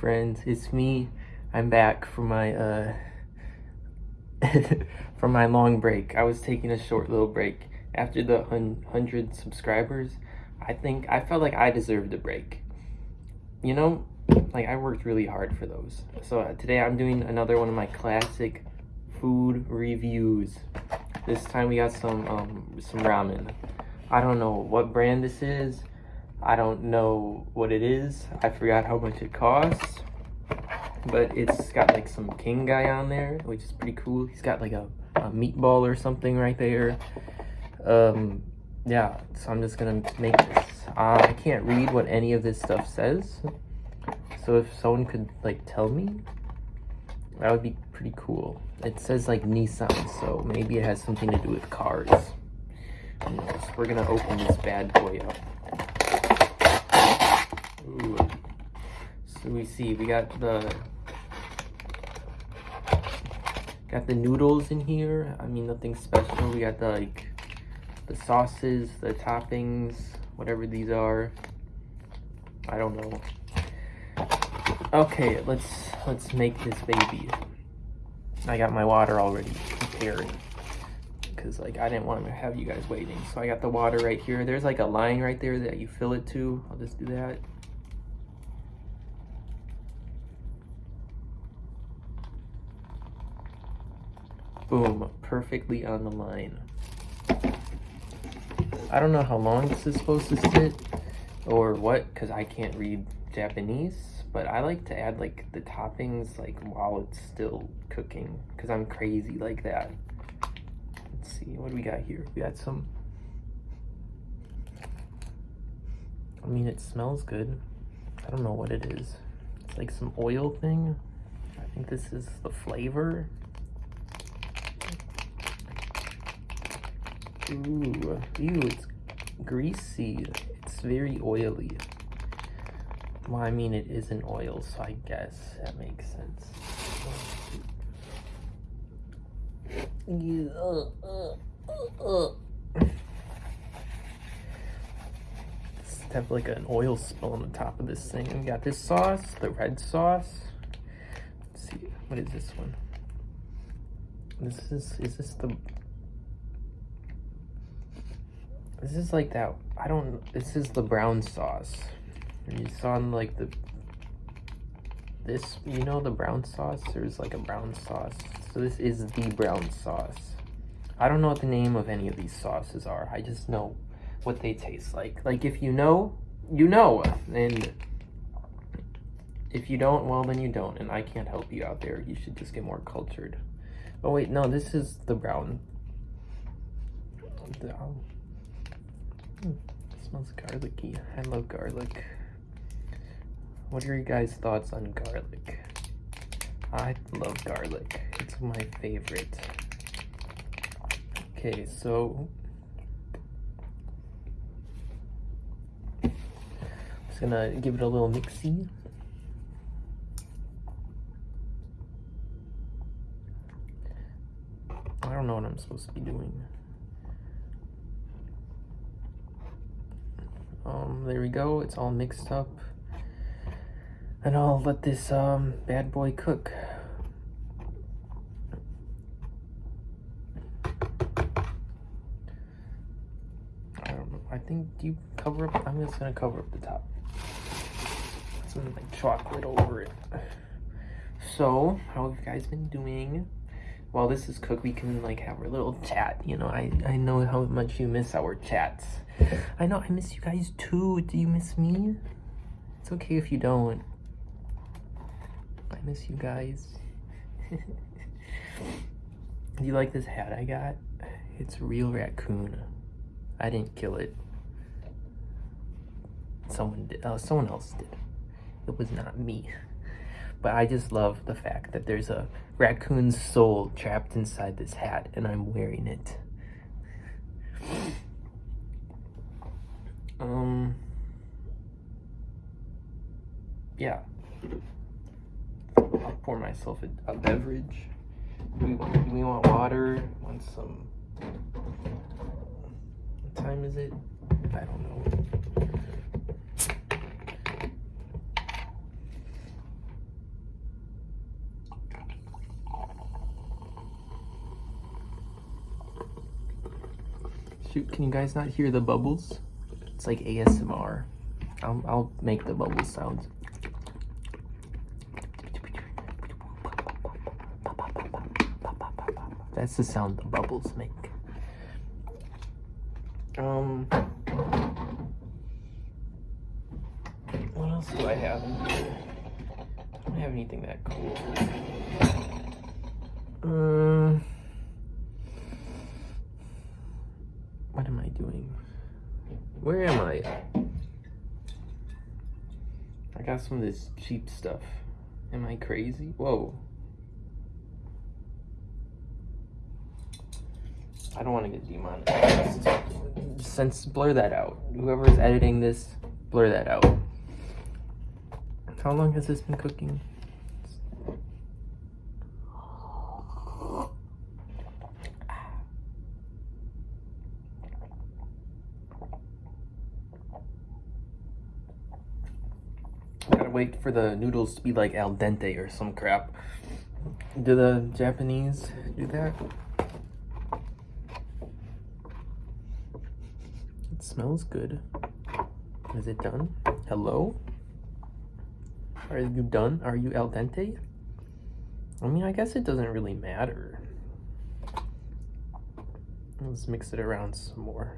friends, it's me. I'm back from my uh from my long break. I was taking a short little break after the 100 subscribers. I think I felt like I deserved a break. You know, like I worked really hard for those. So uh, today I'm doing another one of my classic food reviews. This time we got some um some ramen. I don't know what brand this is. I don't know what it is. I forgot how much it costs. But it's got like some king guy on there, which is pretty cool. He's got like a, a meatball or something right there. Um, yeah, so I'm just gonna make this. Uh, I can't read what any of this stuff says. So if someone could like tell me, that would be pretty cool. It says like Nissan, so maybe it has something to do with cars. We're gonna open this bad boy up. Ooh. So we see we got the got the noodles in here. I mean nothing special. We got the like the sauces, the toppings, whatever these are. I don't know. Okay, let's let's make this baby. I got my water already prepared because like I didn't want to have you guys waiting. So I got the water right here. There's like a line right there that you fill it to. I'll just do that. Boom, perfectly on the line. I don't know how long this is supposed to sit or what because I can't read Japanese, but I like to add like the toppings like while it's still cooking because I'm crazy like that. Let's see, what do we got here? We got some, I mean, it smells good. I don't know what it is. It's like some oil thing. I think this is the flavor. Ooh, ew, it's greasy. It's very oily. Well, I mean, it isn't oil, so I guess that makes sense. Uh, have like an oil spill on the top of this thing. We got this sauce, the red sauce. Let's see, what is this one? This is, is this the this is like that, I don't, this is the brown sauce. You saw in like the, this, you know the brown sauce? There's like a brown sauce. So this is the brown sauce. I don't know what the name of any of these sauces are. I just know what they taste like. Like if you know, you know. And if you don't, well then you don't. And I can't help you out there. You should just get more cultured. Oh wait, no, this is the brown. The, um, um, smells garlicky. I love garlic. What are your guys' thoughts on garlic? I love garlic. It's my favorite. Okay, so just gonna give it a little mixy. I don't know what I'm supposed to be doing. Um, there we go. It's all mixed up. And I'll let this um, bad boy cook. Know. I think you cover up. I'm just gonna cover up the top. Some like chocolate over it. So, how have you guys been doing? While this is cooked, we can like have our little chat. You know, I I know how much you miss our chats. I know I miss you guys too. Do you miss me? It's okay if you don't. I miss you guys. Do you like this hat I got? It's real raccoon. I didn't kill it. Someone did. Oh, uh, someone else did. It was not me. But I just love the fact that there's a raccoon's soul trapped inside this hat and I'm wearing it. Um, yeah. I'll pour myself a, a beverage. We, want, we want water? Want some? What time is it? I don't know. Can you guys not hear the bubbles? It's like ASMR. I'll, I'll make the bubble sounds. That's the sound the bubbles make. Um, what else do I have? I don't have anything that cool. Um, what am I doing? Where am I? I got some of this cheap stuff. Am I crazy? Whoa. I don't want to get demonetized. Since blur that out. Whoever's editing this, blur that out. How long has this been cooking? Wait for the noodles to be like al dente or some crap. Do the Japanese do that? It smells good. Is it done? Hello? Are you done? Are you al dente? I mean, I guess it doesn't really matter. Let's mix it around some more.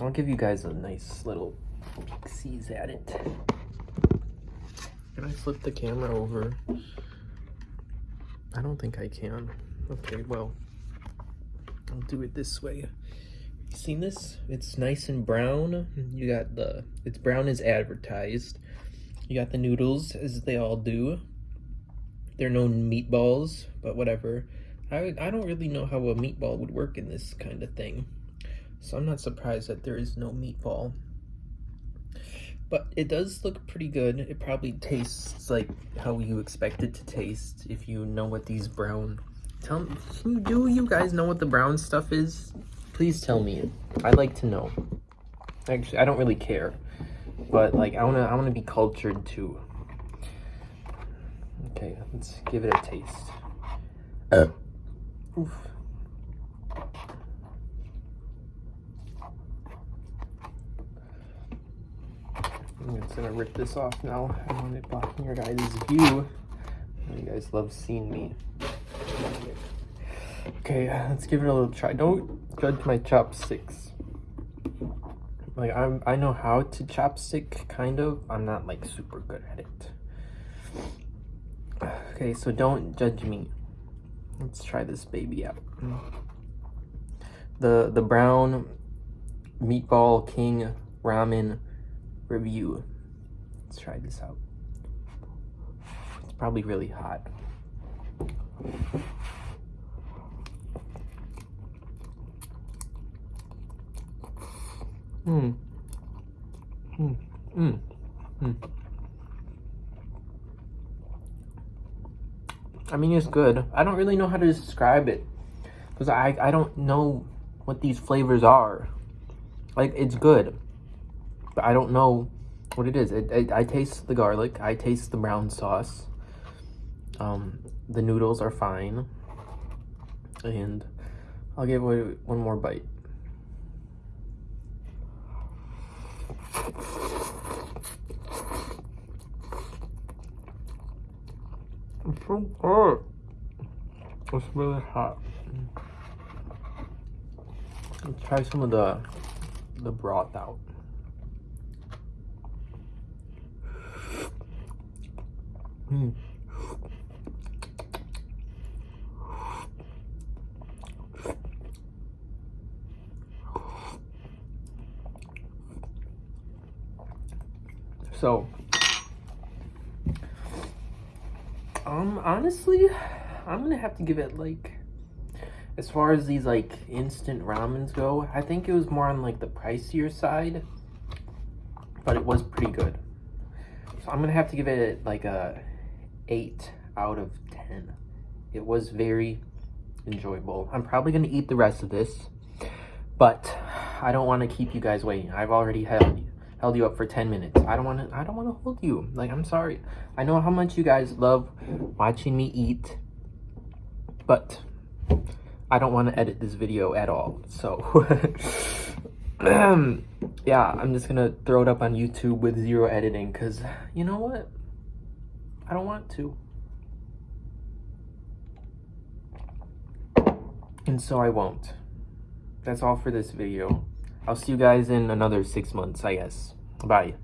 I'll give you guys a nice little sees at it. Can I flip the camera over? I don't think I can. Okay, well, I'll do it this way. You seen this? It's nice and brown. You got the, it's brown as advertised. You got the noodles, as they all do. They're known meatballs, but whatever. I, I don't really know how a meatball would work in this kind of thing. So I'm not surprised that there is no meatball. But it does look pretty good. It probably tastes like how you expect it to taste if you know what these brown... Tell me, do you guys know what the brown stuff is? Please tell me. I'd like to know. Actually, I don't really care. But like I wanna I wanna be cultured too. Okay, let's give it a taste. Uh. Oof. I'm just gonna rip this off now. I want it blocking your guys' view. You guys love seeing me. Okay, let's give it a little try. Don't judge my chopsticks. Like I'm I know how to chopstick kind of. I'm not like super good at it. Okay, so don't judge me. Let's try this baby out. The the brown meatball king ramen review. Let's try this out. It's probably really hot. Hmm. Hmm. Hmm. Hmm. I mean, it's good. I don't really know how to describe it because I, I don't know what these flavors are. Like, it's good, but I don't know what it is. It, it, I taste the garlic. I taste the brown sauce. Um, the noodles are fine. And I'll give it one more bite. It's so good. It's really hot. Let's try some of the the broth out. Mm. So, um, honestly, I'm gonna have to give it like, as far as these like instant ramens go, I think it was more on like the pricier side, but it was pretty good. So I'm gonna have to give it like a 8 out of 10. It was very enjoyable. I'm probably gonna eat the rest of this, but I don't want to keep you guys waiting. I've already held you held you up for 10 minutes. I don't want to I don't want to hold you. Like I'm sorry. I know how much you guys love watching me eat. But I don't want to edit this video at all. So, yeah, I'm just gonna throw it up on YouTube with zero editing because you know what? I don't want to. And so I won't. That's all for this video. I'll see you guys in another six months, I guess. Bye.